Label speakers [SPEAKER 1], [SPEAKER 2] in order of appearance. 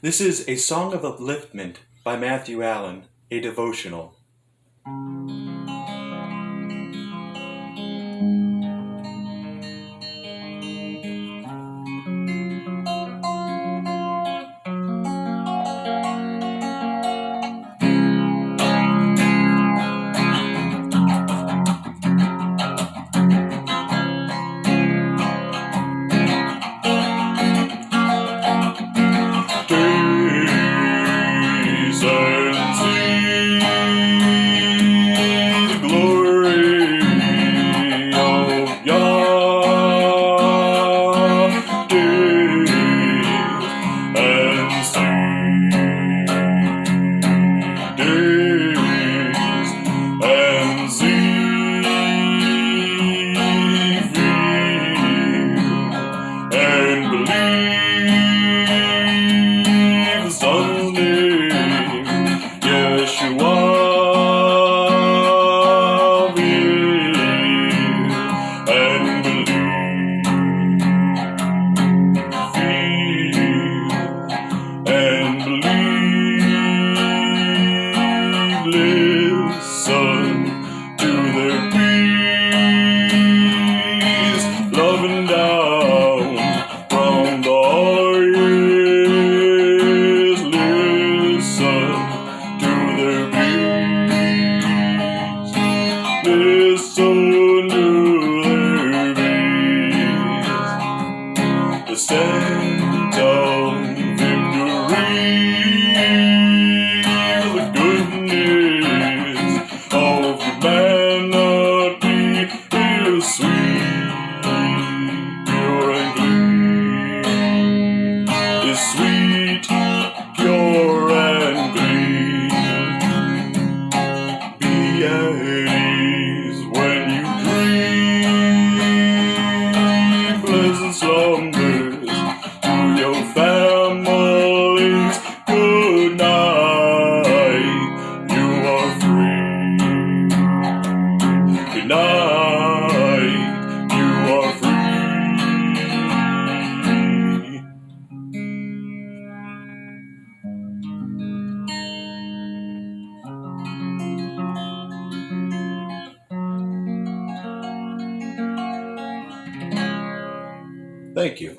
[SPEAKER 1] This is A Song of Upliftment by Matthew Allen, a devotional.
[SPEAKER 2] state Thank you.